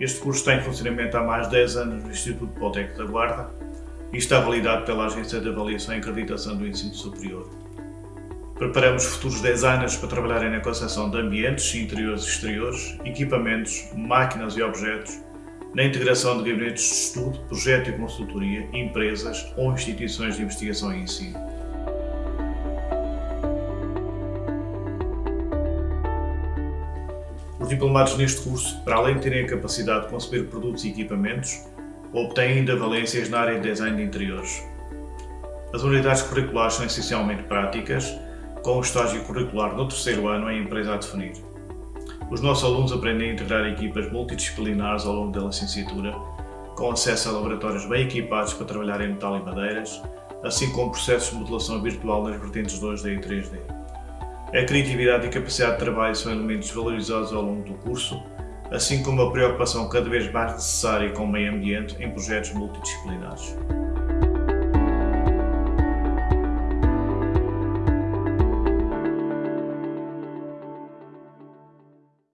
Este curso está em funcionamento há mais de 10 anos no Instituto Poltec da Guarda e está validado pela Agência de Avaliação e Acreditação do Ensino Superior. Preparamos futuros designers para trabalharem na concepção de ambientes, interiores e exteriores, equipamentos, máquinas e objetos, na integração de gabinetes de estudo, projeto e consultoria, empresas ou instituições de investigação e ensino. Os diplomados neste curso, para além de terem a capacidade de conceber produtos e equipamentos, obtêm ainda valências na área de design de interiores. As unidades curriculares são essencialmente práticas, com o estágio curricular no terceiro ano em empresa a definir. Os nossos alunos aprendem a integrar equipas multidisciplinares ao longo da licenciatura, com acesso a laboratórios bem equipados para trabalhar em metal e madeiras, assim como processos de modelação virtual nas vertentes 2D e 3D. A criatividade e a capacidade de trabalho são elementos valorizados ao longo do curso, assim como a preocupação cada vez mais necessária com o meio ambiente em projetos multidisciplinares.